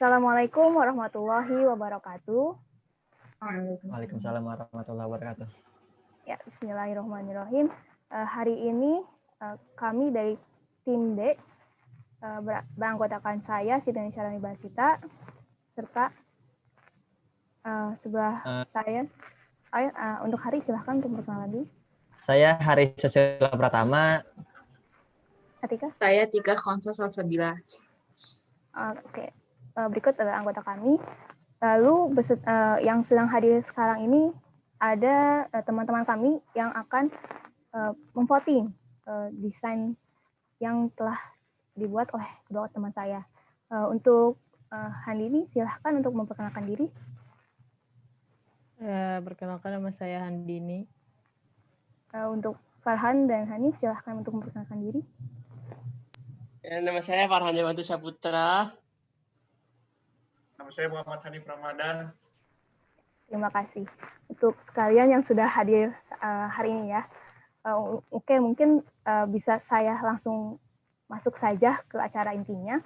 Assalamualaikum warahmatullahi wabarakatuh. Waalaikumsalam warahmatullahi wabarakatuh. Ya, Bismillahirrahmanirrahim. Uh, hari ini uh, kami dari tim D uh, beranggotakan saya Siti Syarani Basita serta uh, sebelah uh, saya. Ayo, uh, untuk hari silahkan untuk perkenalan dulu. Saya Hari Susila Pratama. Atika? Saya Tika Konsul Salsabila. Uh, Oke, okay. Uh, berikut adalah anggota kami. Lalu beset, uh, yang sedang hadir sekarang ini ada eh, teman-teman uh, kami yang akan uh, memvoting uh, desain yang telah dibuat oleh kedua teman saya. Uh, untuk uh, Handini, silahkan untuk memperkenalkan diri. Ya, perkenalkan nama saya Handini. Uh, untuk Farhan dan Hani, silahkan untuk memperkenalkan diri. Ya, nama saya Farhan Dewantu Saputra. Nama saya Muhammad Hanif Ramadan. Terima kasih untuk sekalian yang sudah hadir uh, hari ini ya. Uh, Oke, mungkin uh, bisa saya langsung masuk saja ke acara intinya.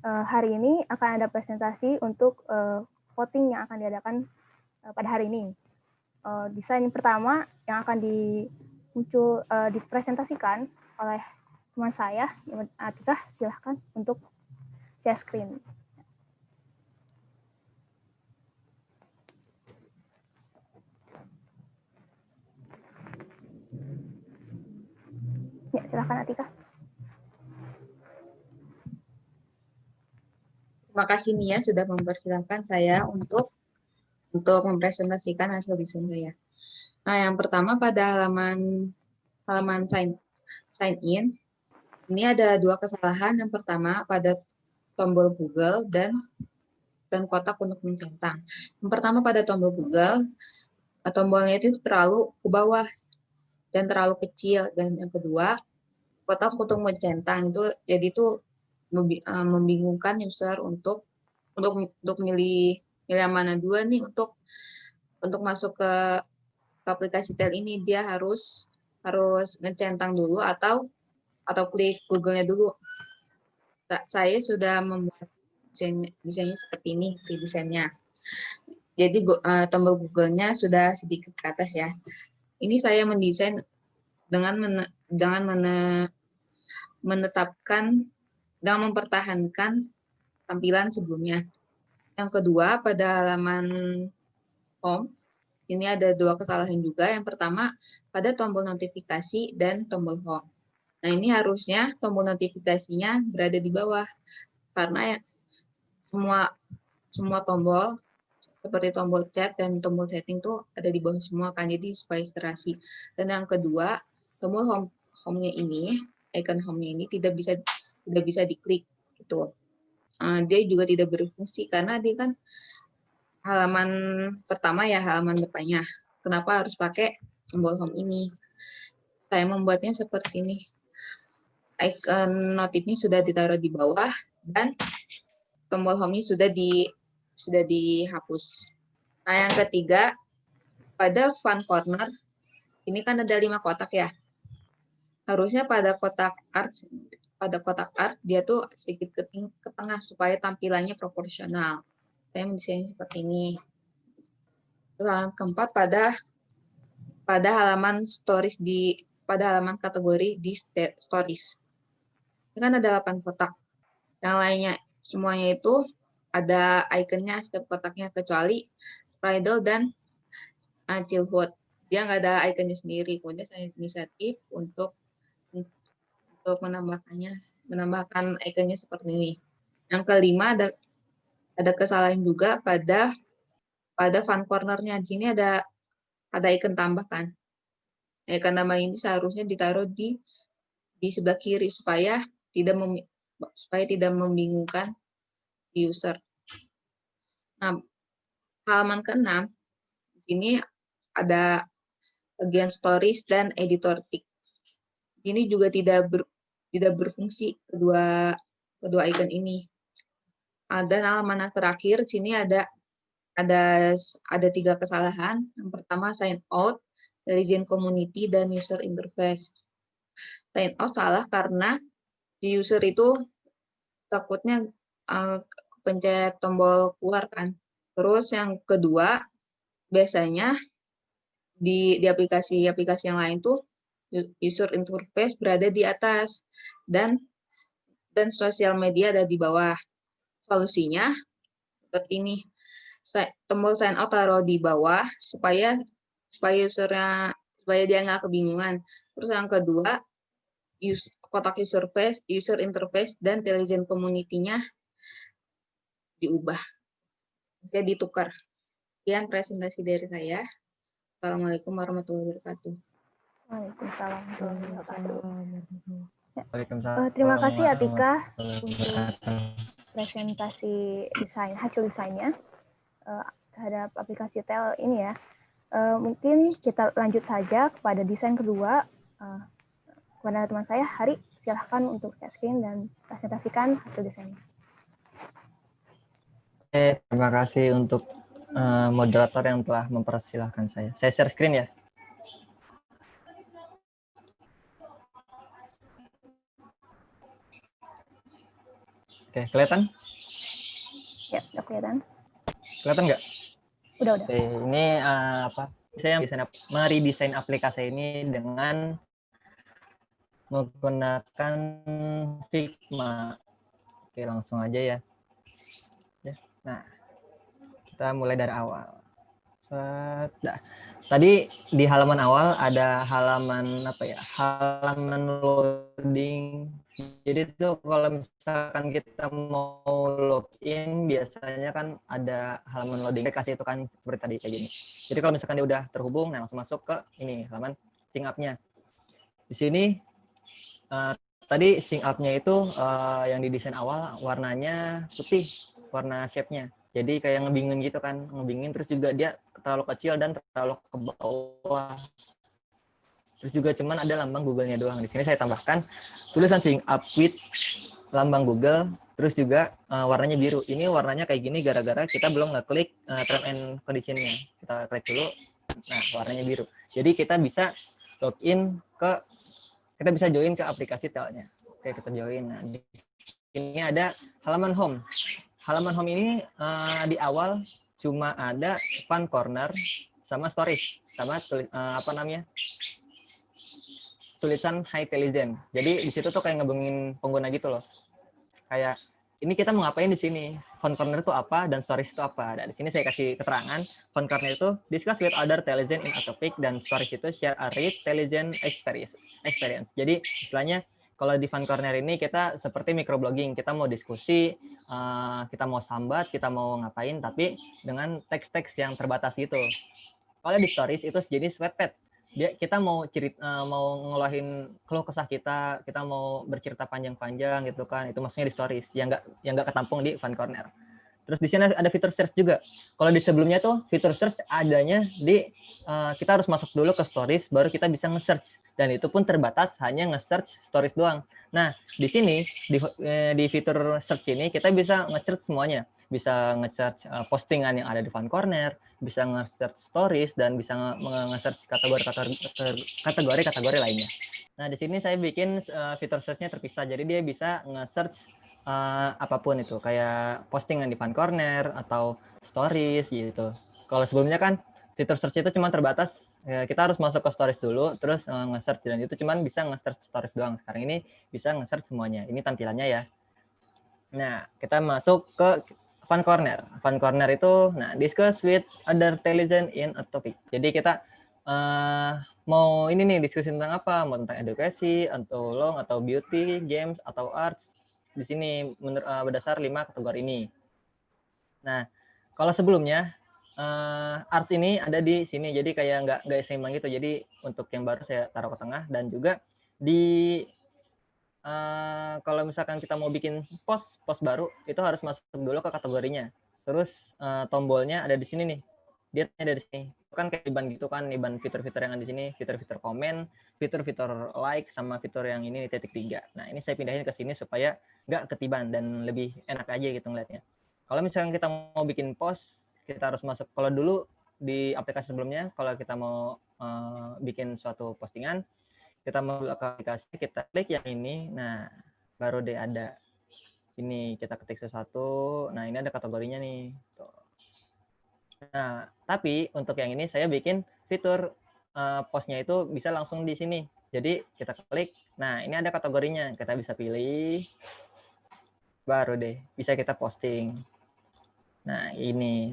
Hari ini akan ada presentasi untuk voting yang akan diadakan pada hari ini. Desain pertama yang akan di, muncul, dipresentasikan oleh teman saya, Atika, silahkan untuk share screen. Ya, silakan Atika. Terima kasih Nia sudah mempersilahkan saya untuk untuk mempresentasikan hasil desain saya. Nah, yang pertama pada halaman halaman sign sign in ini ada dua kesalahan. Yang pertama pada tombol Google dan dan kotak untuk mencentang. Yang pertama pada tombol Google, tombolnya itu terlalu ke bawah dan terlalu kecil dan yang kedua kotak untuk mencentang itu jadi itu eh, membingungkan user untuk untuk untuk milih milih yang mana dua nih untuk untuk masuk ke, ke aplikasi tel ini dia harus harus ngecentang dulu atau atau klik Google-nya dulu. Saya sudah membuat desain, desainnya seperti ini, di desainnya. Jadi uh, tombol Google-nya sudah sedikit ke atas ya ini saya mendesain dengan men, dengan men, menetapkan dan mempertahankan tampilan sebelumnya. Yang kedua, pada halaman home, ini ada dua kesalahan juga. Yang pertama, pada tombol notifikasi dan tombol home. Nah, ini harusnya tombol notifikasinya berada di bawah. Karena ya, semua semua tombol seperti tombol chat dan tombol setting tuh ada di bawah semua kan jadi supaya terasi dan yang kedua tombol home home-nya ini icon home-nya ini tidak bisa tidak bisa diklik gitu. Uh, dia juga tidak berfungsi karena dia kan halaman pertama ya halaman depannya. Kenapa harus pakai tombol home ini? Saya membuatnya seperti ini. Icon notifnya sudah ditaruh di bawah dan tombol home-nya sudah di sudah dihapus. Nah, yang ketiga, pada fun corner, ini kan ada lima kotak ya. Harusnya pada kotak art, pada kotak art, dia tuh sedikit ke, ke tengah supaya tampilannya proporsional. Saya mendesain seperti ini. Yang keempat, pada pada halaman stories di pada halaman kategori di stories. Ini kan ada 8 kotak. Yang lainnya semuanya itu ada ikonnya setiap kotaknya kecuali Bridal dan uh, Chillwood. Dia nggak ada ikonnya sendiri. Kemudian saya inisiatif untuk untuk menambahkannya, menambahkan ikonnya seperti ini. Yang kelima ada ada kesalahan juga pada pada fun cornernya. Di sini ada ada ikon tambahkan. Ikon tambah ini seharusnya ditaruh di di sebelah kiri supaya tidak mem, supaya tidak membingungkan user. Nah, halaman ke-6, di sini ada bagian stories dan editor pics. Ini juga tidak ber, tidak berfungsi kedua kedua icon ini. Dan halaman yang terakhir, sini ada ada ada tiga kesalahan. Yang pertama sign out dari Zen Community dan user interface. Sign out salah karena si user itu takutnya uh, pencet tombol keluar kan. Terus yang kedua, biasanya di di aplikasi-aplikasi yang lain tuh user interface berada di atas dan dan sosial media ada di bawah. Solusinya seperti ini. Tombol sign out taruh di bawah supaya supaya usernya supaya dia nggak kebingungan. Terus yang kedua, use, kotak user face, user interface dan intelligent community-nya diubah. Bisa ditukar. Sekian presentasi dari saya. Assalamualaikum warahmatullahi wabarakatuh. Waalaikumsalam warahmatullahi wabarakatuh. Ya. Waalaikumsalam. Eh, terima kasih Atika untuk presentasi desain hasil desainnya eh, terhadap aplikasi tel ini ya. Eh, mungkin kita lanjut saja kepada desain kedua. Eh, kepada teman saya, Hari, silahkan untuk share screen dan presentasikan hasil desainnya. Terima kasih untuk eh, moderator yang telah mempersilahkan saya. Saya share screen ya. Oke, kelihatan? Ya, udah kelihatan? Kelihatan nggak? Udah, udah. Oke, ini eh, apa? Saya desain meredesain aplikasi ini dengan menggunakan Figma. Oke, langsung aja ya. Nah, kita mulai dari awal. Dah. Tadi di halaman awal ada halaman apa ya? Halaman loading. Jadi itu kalau misalkan kita mau login biasanya kan ada halaman loading kasih itu kan seperti tadi kayak gini. Jadi kalau misalkan dia udah terhubung, nah langsung masuk ke ini halaman sync up-nya. Di sini eh, tadi sync up-nya itu eh, yang didesain awal warnanya putih, warna shape-nya. Jadi kayak ngebingin gitu kan, ngebingin terus juga dia terlalu kecil dan terlalu ke bawah. Terus juga cuman ada lambang Google-nya doang. Di sini saya tambahkan tulisan sync up with lambang Google, terus juga eh, warnanya biru. Ini warnanya kayak gini gara-gara kita belum ngeklik uh, term and condition-nya. Kita klik dulu, nah warnanya biru. Jadi kita bisa login ke, kita bisa join ke aplikasi telnya. Oke, kita join. Nah, di ada halaman home. Halaman home ini uh, di awal cuma ada fun corner sama stories sama uh, apa namanya tulisan high intelligent. Jadi di situ tuh kayak ngebengin pengguna gitu loh. Kayak ini kita mau ngapain di sini? Fun corner itu apa dan stories itu apa? Dan di sini saya kasih keterangan. Fun corner itu discuss with other intelligent in a topic dan stories itu share a rich intelligent experience. experience. Jadi istilahnya kalau di Fun Corner ini kita seperti microblogging, kita mau diskusi, uh, kita mau sambat, kita mau ngapain, tapi dengan teks-teks yang terbatas gitu. Kalau di stories itu sejenis sweatpad. Dia kita mau cerita, uh, mau ngeluarin keluh kesah kita, kita mau bercerita panjang-panjang gitu kan. Itu maksudnya di stories yang enggak yang enggak ketampung di Fun Corner. Terus di sini ada fitur search juga. Kalau di sebelumnya tuh fitur search adanya di uh, kita harus masuk dulu ke stories baru kita bisa nge-search dan itu pun terbatas hanya nge-search stories doang. Nah, di sini di eh, di fitur search ini kita bisa nge-search semuanya. Bisa nge-search uh, postingan yang ada di Fun Corner, bisa nge-search stories dan bisa nge-search kategori-kategori lainnya. Nah, di sini saya bikin uh, fitur search-nya terpisah. Jadi dia bisa nge-search uh, apa pun itu kayak postingan di Fun Corner atau stories gitu. Kalau sebelumnya kan fitur search itu cuma terbatas ya, kita harus masuk ke stories dulu terus uh, nge-search dan itu cuma bisa nge-search stories doang. Sekarang ini bisa nge-search semuanya. Ini tampilannya ya. Nah, kita masuk ke Fun Corner. Fun Corner itu nah discuss with other intelligent in a topic. Jadi kita uh, mau ini nih diskusi tentang apa? Mau tentang edukasi atau long atau beauty, games atau arts di sini menur, uh, berdasar lima kategori ini. Nah, kalau sebelumnya uh, art ini ada di sini, jadi kayak nggak nggak seimbang gitu. Jadi untuk yang baru saya taruh ke tengah dan juga di uh, kalau misalkan kita mau bikin post post baru itu harus masuk dulu ke kategorinya. Terus uh, tombolnya ada di sini nih, dia ada di sini. Kan kayak iban gitu kan, iban fitur-fitur yang ada di sini, fitur-fitur komen, fitur-fitur like sama fitur yang ini titik tiga. Nah ini saya pindahin ke sini supaya nggak ketiban dan lebih enak aja gitu ngeliatnya. Kalau misalkan kita mau bikin post, kita harus masuk. Kalau dulu di aplikasi sebelumnya, kalau kita mau uh, bikin suatu postingan, kita mau aplikasi, kita klik yang ini, nah baru deh ada Ini kita ketik sesuatu. Nah, ini ada kategorinya nih. Tuh. Nah, tapi untuk yang ini saya bikin fitur uh, postnya itu bisa langsung di sini. Jadi kita klik. Nah, ini ada kategorinya. Kita bisa pilih. Baru deh, bisa kita posting. Nah, ini.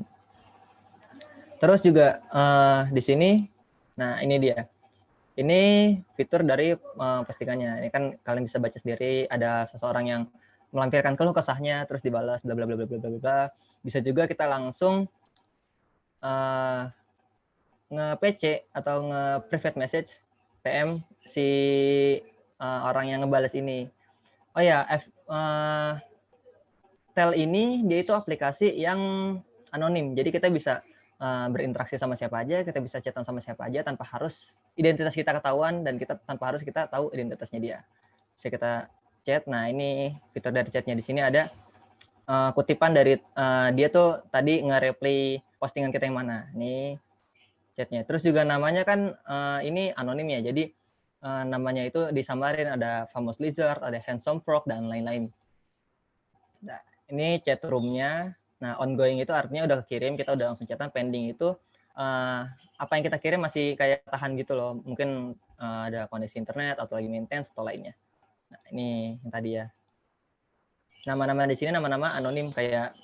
Terus juga uh, di sini, nah ini dia. Ini fitur dari uh, postingannya. Ini kan kalian bisa baca sendiri. Ada seseorang yang melampirkan keluh kesahnya, terus dibalas, bla bla bla bla bla bla. Bisa juga kita langsung uh, nge-PC atau nge-private message PM si uh, orang yang ngebales ini. Oh ya, F, uh, Tel ini dia itu aplikasi yang anonim. Jadi kita bisa uh, berinteraksi sama siapa aja, kita bisa chatan sama siapa aja tanpa harus identitas kita ketahuan dan kita tanpa harus kita tahu identitasnya dia. Bisa kita chat. Nah, ini fitur dari chatnya di sini ada uh, kutipan dari uh, dia tuh tadi nge-reply postingan kita yang mana. Ini chatnya. Terus juga namanya kan uh, ini anonim ya, jadi uh, namanya itu disamarin ada famous lizard, ada handsome frog dan lain-lain. Nah, ini chat roomnya. Nah, ongoing itu artinya udah kirim, kita udah langsung chatan. Pending itu uh, apa yang kita kirim masih kayak tahan gitu loh. Mungkin uh, ada kondisi internet atau lagi maintenance atau lainnya. Nah, ini yang tadi ya. Nama-nama di sini nama-nama anonim kayak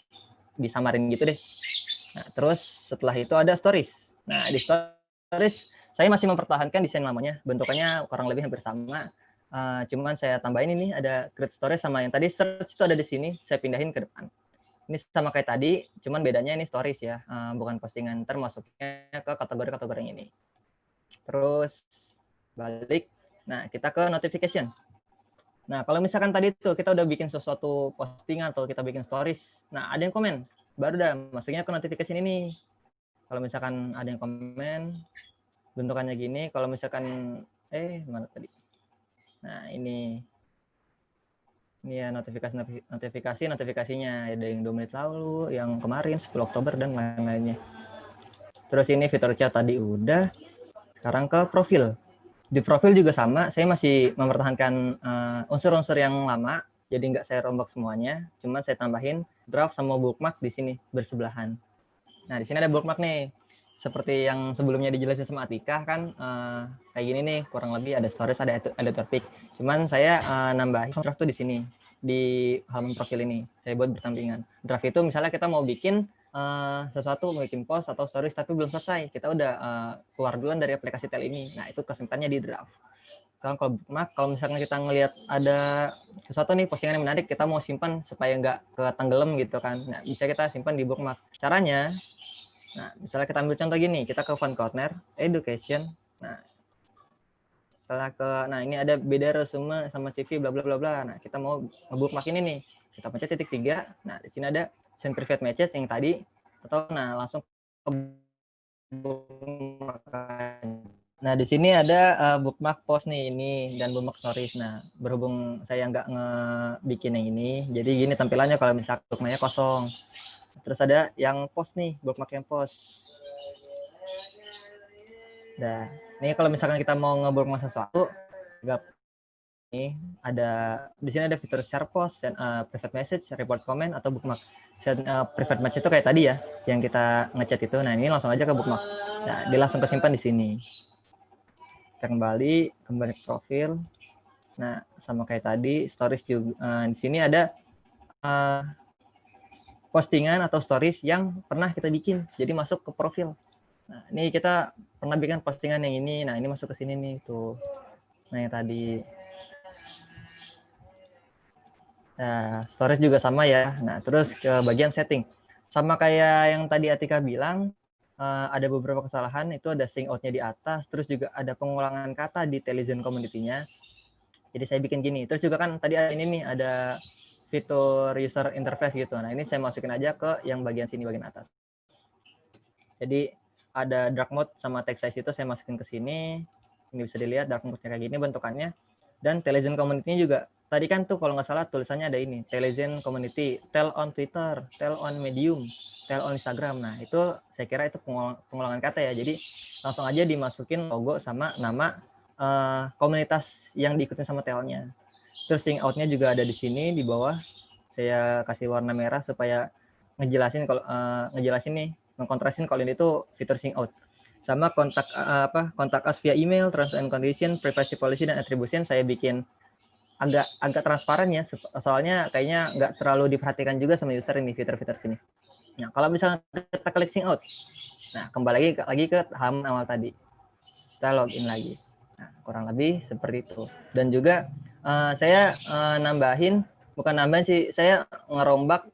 disamarin gitu deh. Nah, terus setelah itu ada stories. Nah, di stories saya masih mempertahankan desain lamanya. Bentukannya kurang lebih hampir sama. Uh, cuman saya tambahin ini ada create stories sama yang tadi search itu ada di sini. Saya pindahin ke depan. Ini sama kayak tadi, cuman bedanya ini stories ya, uh, bukan postingan. Termasuknya ke kategori-kategori ini. Terus balik. Nah, kita ke notification. Nah, kalau misalkan tadi tuh kita udah bikin sesuatu postingan atau kita bikin stories, nah ada yang komen, baru dah masuknya ke notification ini kalau misalkan ada yang komen bentukannya gini kalau misalkan eh mana tadi nah ini ya notifikasi notifikasi notifikasinya. Ada yang dua menit lalu yang kemarin 10 Oktober dan lain-lainnya. Terus ini fitur chat tadi udah. Sekarang ke profil. Di profil juga sama saya masih mempertahankan eh, unsur-unsur uh, yang lama jadi nggak saya rombak semuanya. Cuman saya tambahin draft sama bookmark di sini bersebelahan. Nah, di sini ada bookmark nih. Seperti yang sebelumnya dijelasin sama Atika kan uh, kayak gini nih, kurang lebih ada stories, ada editor pick. Cuman saya uh, nambahin draft tuh di sini di halaman profil ini. Saya buat bertampingan. Draft itu misalnya kita mau bikin uh, sesuatu, mau bikin post atau stories tapi belum selesai. Kita udah uh, keluar duluan dari aplikasi tel ini. Nah, itu kesimpannya di draft. Sekarang kalau bookmark, kalau misalnya kita ngelihat ada sesuatu nih postingan yang menarik, kita mau simpan supaya nggak ketenggelam gitu kan. Nah, bisa kita simpan di bookmark. Caranya, nah misalnya kita ambil contoh gini, kita ke font corner, education. Nah, misalnya ke, nah ini ada beda resume sama CV, bla bla bla bla. Nah, kita mau nge-bookmark ini nih. Kita pencet titik tiga. Nah, di sini ada send private message yang tadi, atau nah langsung ke Nah, di sini ada uh, bookmark post nih ini dan bookmark stories. Nah, berhubung saya nggak ngebikin yang ini, jadi gini tampilannya kalau misalnya bookmarknya kosong. Terus ada yang post nih, bookmark yang post. Nah, ini kalau misalkan kita mau ngebookmark sesuatu, ini ada di sini ada fitur share post, dan, uh, private message, report comment atau bookmark. Share, uh, private message itu kayak tadi ya, yang kita ngechat itu. Nah, ini langsung aja ke bookmark. Nah, dia langsung kesimpan di sini kita kembali kembali ke profil nah sama kayak tadi stories juga uh, di sini ada uh, postingan atau stories yang pernah kita bikin jadi masuk ke profil. Nah ini kita pernah bikin postingan yang ini nah ini masuk ke sini nih tuh. Nah yang tadi. Nah stories juga sama ya. Nah terus ke bagian setting. Sama kayak yang tadi Atika bilang uh, ada beberapa kesalahan itu ada sing outnya di atas terus juga ada pengulangan kata di television community-nya. Jadi saya bikin gini. Terus juga kan tadi ini nih ada fitur user interface gitu nah ini saya masukin aja ke yang bagian sini bagian atas jadi ada dark mode sama text size itu saya masukin ke sini ini bisa dilihat dark mode kayak gini bentukannya dan television community-nya juga tadi kan tuh kalau nggak salah tulisannya ada ini Telezen Community, Tell on Twitter, Tell on Medium, Tell on Instagram. Nah itu saya kira itu pengulangan kata ya. Jadi langsung aja dimasukin logo sama nama uh, komunitas yang diikutin sama Telnya. Terus sing outnya juga ada di sini di bawah. saya kasih warna merah supaya ngejelasin kalau uh, ngejelasin nih mengkontrasin kalau ini tuh fitur sync out sama kontak uh, apa kontak us via email, terms and condition, privacy policy dan attribution saya bikin agak agak transparan ya soalnya kayaknya nggak terlalu diperhatikan juga sama user ini fitur-fitur sini. Nah kalau misalnya kita klik sync out, nah kembali lagi lagi ke halaman awal tadi, kita login lagi. Nah kurang lebih seperti itu. Dan juga uh, saya uh, nambahin bukan nambahin sih, saya ngerombak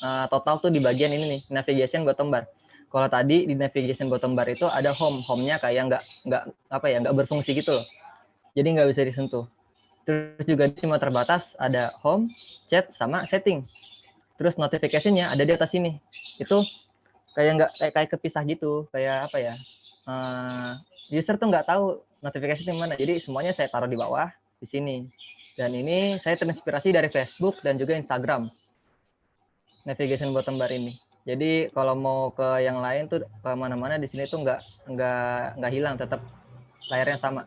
uh, total tuh di bagian ini nih navigation bottom bar kalau tadi di navigation bottom bar itu ada home, home-nya kayak nggak nggak apa ya nggak berfungsi gitu loh. Jadi nggak bisa disentuh. Terus juga cuma terbatas ada home, chat, sama setting. Terus notification-nya ada di atas sini. Itu kayak nggak kayak, kayak kepisah gitu, kayak apa ya? Uh, user tuh nggak tahu notifikasi di mana. Jadi semuanya saya taruh di bawah di sini. Dan ini saya terinspirasi dari Facebook dan juga Instagram. Navigation bottom bar ini. Jadi kalau mau ke yang lain tuh ke mana-mana di sini tuh nggak nggak nggak hilang, tetap layarnya sama.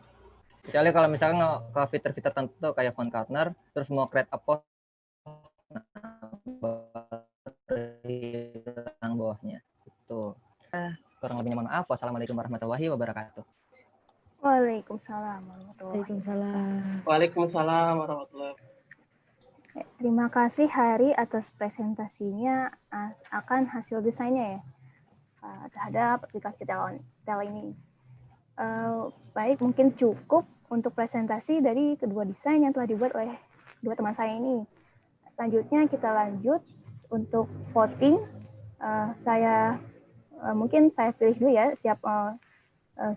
Kecuali kalau misalnya ke fitur-fitur tertentu kayak phone corner, terus mau create a post, yang bawahnya. Itu. Kurang lebihnya mohon maaf. Wassalamualaikum warahmatullahi wabarakatuh. Waalaikumsalam warahmatullahi Waalaikumsalam. Waalaikumsalam warahmatullahi wabarakatuh. Terima kasih Hari atas presentasinya akan hasil desainnya ya uh, terhadap aplikasi tel, tel ini. Uh, baik, mungkin cukup untuk presentasi dari kedua desain yang telah dibuat oleh dua teman saya ini. Selanjutnya kita lanjut untuk voting. Uh, saya mungkin saya pilih dulu ya siapa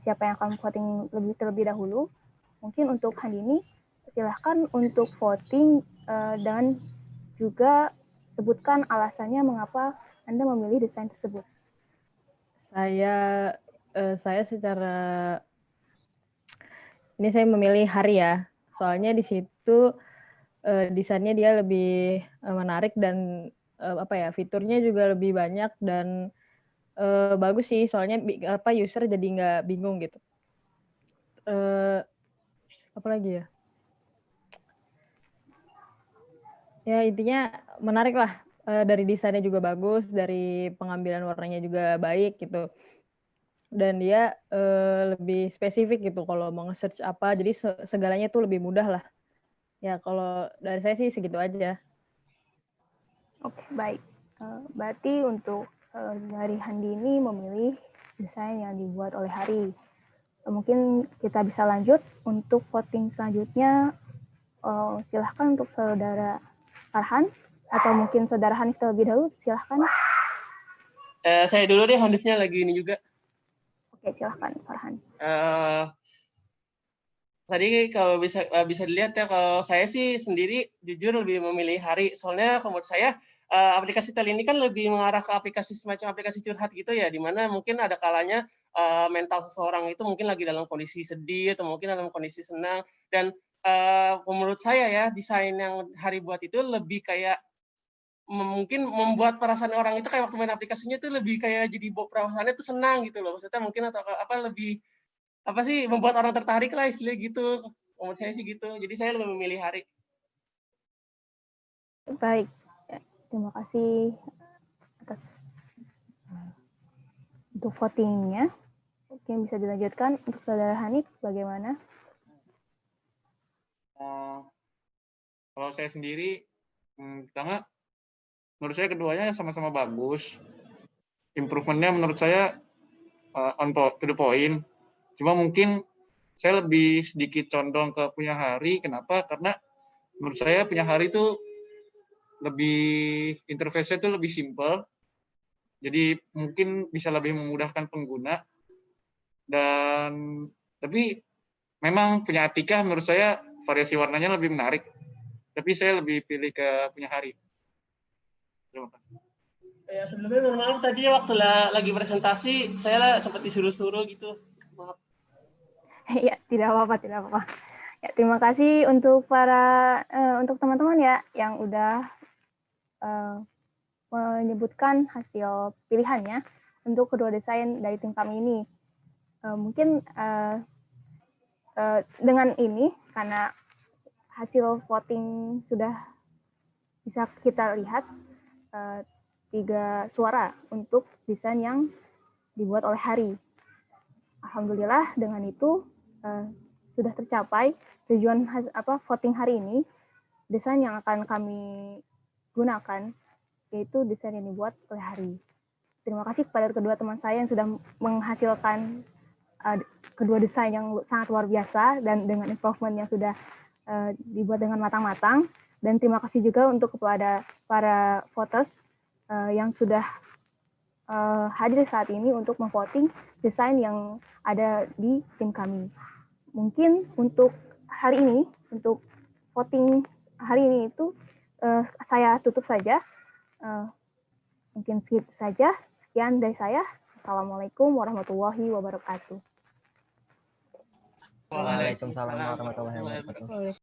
siapa yang akan voting lebih terlebih dahulu. Mungkin untuk Handini silahkan untuk voting uh, dan juga sebutkan alasannya mengapa Anda memilih desain tersebut. Saya uh, saya secara ini saya memilih hari ya. Soalnya di situ uh, desainnya dia lebih uh, menarik dan uh, apa ya, fiturnya juga lebih banyak dan uh, bagus sih. Soalnya apa user jadi nggak bingung gitu. Uh, apa lagi ya? ya intinya menarik lah dari desainnya juga bagus dari pengambilan warnanya juga baik gitu dan dia uh, lebih spesifik gitu kalau mau nge-search apa jadi segalanya tuh lebih mudah lah ya kalau dari saya sih segitu aja oke baik uh, berarti untuk uh, dari Handi ini memilih desain yang dibuat oleh Hari uh, mungkin kita bisa lanjut untuk voting selanjutnya uh, silahkan untuk saudara Farhan atau mungkin saudara Hanif terlebih dahulu, silahkan. Uh, saya dulu deh, Hanifnya lagi ini juga. Oke, silahkan Farhan. Uh, tadi kalau bisa uh, bisa dilihat ya, kalau saya sih sendiri jujur lebih memilih hari. Soalnya menurut saya uh, aplikasi tel ini kan lebih mengarah ke aplikasi semacam aplikasi curhat gitu ya, di mana mungkin ada kalanya uh, mental seseorang itu mungkin lagi dalam kondisi sedih atau mungkin dalam kondisi senang dan menurut saya ya desain yang hari buat itu lebih kayak mungkin membuat perasaan orang itu kayak waktu main aplikasinya itu lebih kayak jadi perasaannya itu senang gitu loh maksudnya mungkin atau apa lebih apa sih membuat orang tertarik lah istilah gitu. Menurut saya sih gitu. Jadi saya lebih memilih hari baik. Ya, terima kasih atas untuk votingnya. Mungkin bisa dilanjutkan untuk saudara Hanif bagaimana? Uh, kalau saya sendiri, hmm, pertama, menurut saya keduanya sama-sama bagus. Improvementnya menurut saya uh, on to the point. Cuma mungkin saya lebih sedikit condong ke punya hari. Kenapa? Karena menurut saya punya hari itu lebih interface-nya itu lebih simple. Jadi mungkin bisa lebih memudahkan pengguna. Dan tapi memang punya Atika menurut saya variasi warnanya lebih menarik. Tapi saya lebih pilih ke punya hari. Terima kasih. Ya, sebelumnya mohon maaf tadi waktu lagi presentasi saya sempat disuruh-suruh gitu. Maaf. Ya, tidak apa-apa, tidak apa-apa. Ya, terima kasih untuk para uh, untuk teman-teman ya yang udah uh, menyebutkan hasil pilihannya untuk kedua desain dari tim kami ini. Uh, mungkin uh, uh, dengan ini karena hasil voting sudah bisa kita lihat eh, tiga suara untuk desain yang dibuat oleh Hari. Alhamdulillah dengan itu eh, sudah tercapai tujuan has- apa voting hari ini desain yang akan kami gunakan yaitu desain yang dibuat oleh Hari. Terima kasih kepada kedua teman saya yang sudah menghasilkan uh, kedua desain yang sangat luar biasa dan dengan improvement yang sudah uh, dibuat dengan matang-matang. Dan terima kasih juga untuk kepada para voters uh, yang sudah uh, hadir saat ini untuk memvoting desain yang ada di tim kami. Mungkin untuk hari ini, untuk voting hari ini itu uh, saya tutup saja. Uh, mungkin segitu saja. Sekian dari saya. Assalamualaikum warahmatullahi wabarakatuh. Waalaikumsalam warahmatullahi wabarakatuh.